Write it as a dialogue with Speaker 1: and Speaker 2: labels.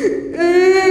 Speaker 1: Ê...